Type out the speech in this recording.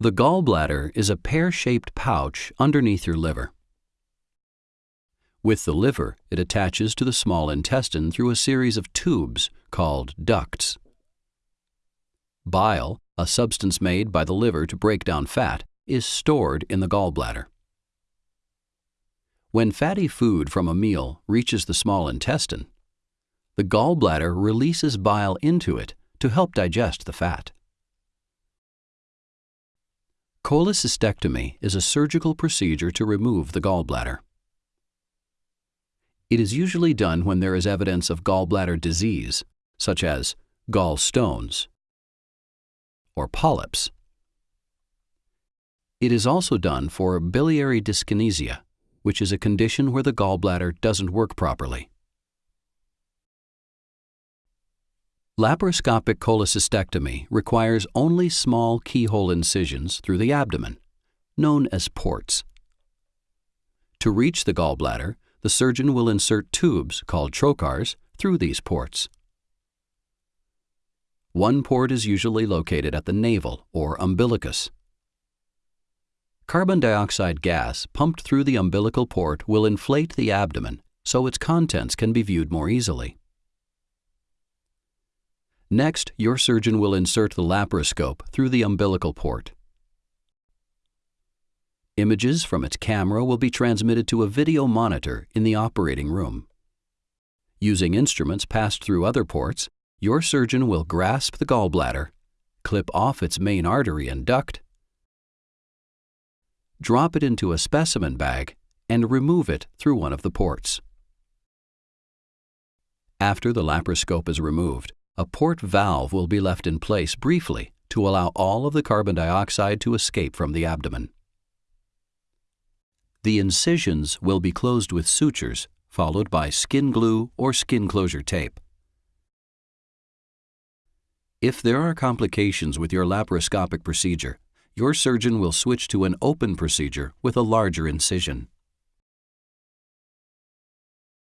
The gallbladder is a pear-shaped pouch underneath your liver. With the liver, it attaches to the small intestine through a series of tubes called ducts. Bile, a substance made by the liver to break down fat, is stored in the gallbladder. When fatty food from a meal reaches the small intestine, the gallbladder releases bile into it to help digest the fat. Cholecystectomy is a surgical procedure to remove the gallbladder. It is usually done when there is evidence of gallbladder disease, such as gallstones or polyps. It is also done for biliary dyskinesia, which is a condition where the gallbladder doesn't work properly. Laparoscopic cholecystectomy requires only small keyhole incisions through the abdomen, known as ports. To reach the gallbladder, the surgeon will insert tubes called trocars through these ports. One port is usually located at the navel or umbilicus. Carbon dioxide gas pumped through the umbilical port will inflate the abdomen so its contents can be viewed more easily. Next, your surgeon will insert the laparoscope through the umbilical port. Images from its camera will be transmitted to a video monitor in the operating room. Using instruments passed through other ports, your surgeon will grasp the gallbladder, clip off its main artery and duct, drop it into a specimen bag, and remove it through one of the ports. After the laparoscope is removed, a port valve will be left in place briefly to allow all of the carbon dioxide to escape from the abdomen. The incisions will be closed with sutures, followed by skin glue or skin closure tape. If there are complications with your laparoscopic procedure, your surgeon will switch to an open procedure with a larger incision.